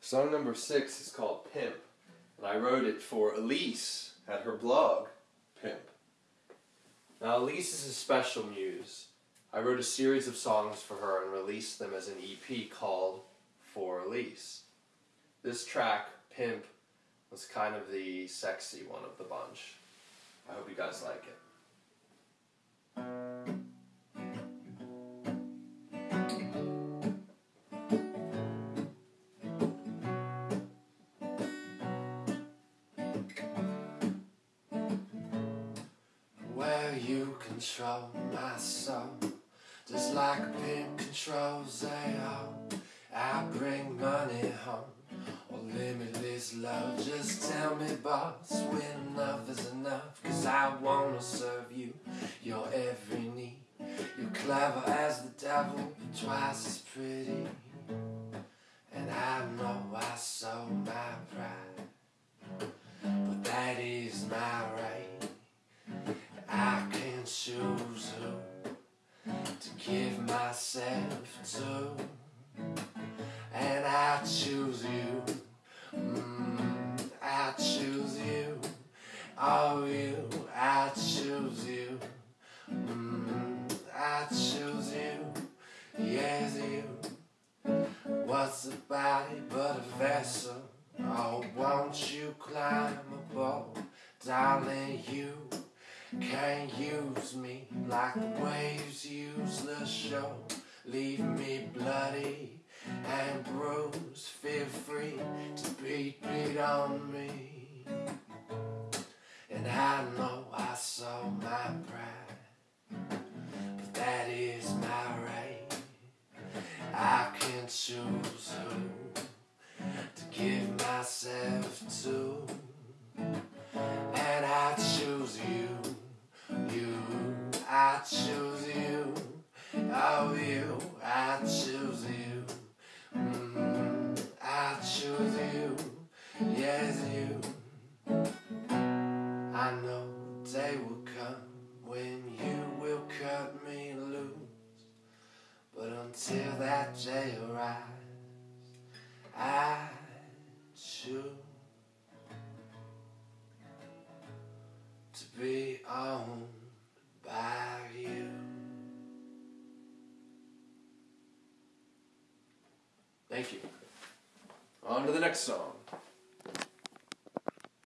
Song number six is called Pimp, and I wrote it for Elise at her blog, Pimp. Now, Elise is a special muse. I wrote a series of songs for her and released them as an EP called For Elise. This track, Pimp, was kind of the sexy one of the bunch. I hope you guys like it. You control my soul. Just like a pimp controls AO I bring money home. Or limitless love. Just tell me boss when enough is enough. Cause I wanna serve you Your every need. You're clever as the devil Twice as pretty. And I know I sold my pride myself to, and I choose you. Mm, I choose you. Oh, you. I choose you. Mm, I choose you. Yes, you. What's a body but a vessel? Oh, won't you climb aboard, darling? You. Can't use me like the waves use shore. Leave me bloody and bruised. Feel free to beat, beat on me. And I know I saw my pride, but that is my right. I can choose who to give myself to, and I choose you. You, I choose. Oh, you, I choose you. Mm, I choose you. Yes, you. I know the day will come when you will cut me loose. But until that day arrives, I choose to be owned Thank you. On to the next song.